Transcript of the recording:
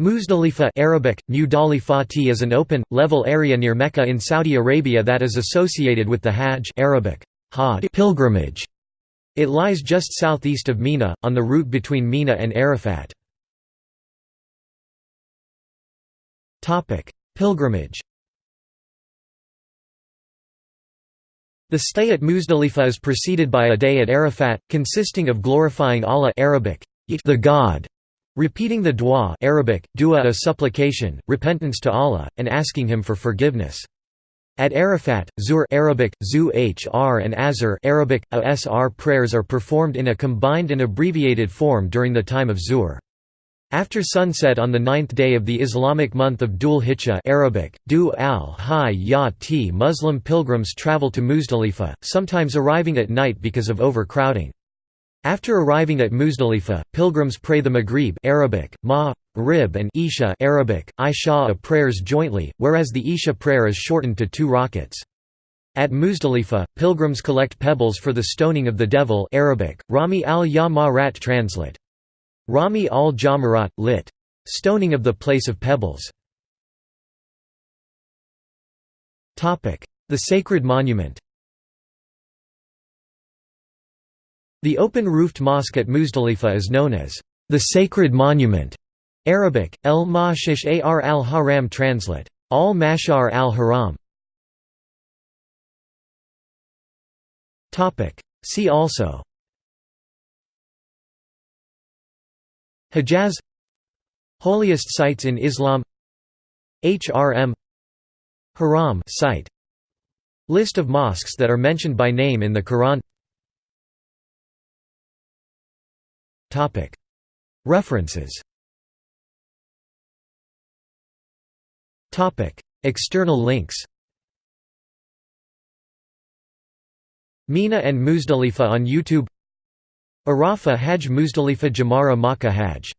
Muzdalifa Arabic, Mudalifati is an open, level area near Mecca in Saudi Arabia that is associated with the Hajj Arabic, Hajj pilgrimage. It lies just southeast of Mina, on the route between Mina and Arafat. Pilgrimage The stay at Muzdalifa is preceded by a day at Arafat, consisting of glorifying Allah Arabic, the God, Repeating the dua Arabic, dua a supplication, repentance to Allah, and asking Him for forgiveness. At Arafat, Zuhr Arabic, Zu hr and Asr Arabic, Asr prayers are performed in a combined and abbreviated form during the time of Zuhr. After sunset on the ninth day of the Islamic month of Dhul Hijjah Arabic, Du al ya Muslim pilgrims travel to Muzdalifa, sometimes arriving at night because of overcrowding. After arriving at Muzdalifa, pilgrims pray the Maghrib Arabic, Ma, Rib and Isha Arabic, Isha prayers jointly, whereas the Isha prayer is shortened to two rakats. At Muzdalifa, pilgrims collect pebbles for the stoning of the devil Arabic, Rami al-Yamarat translate. Rami al-Jamarat, lit. Stoning of the place of pebbles. The sacred monument The open-roofed mosque at Muzdalifa is known as the Sacred Monument. Arabic, El Mashish Ar al Haram translate. Al Mashar al Haram. See also Hijaz Holiest sites in Islam HRM Haram site List of mosques that are mentioned by name in the Quran References. External links. Mina and Muzdalifa on YouTube. Arafa Hajj Muzdalifa Jamara Makkah Hajj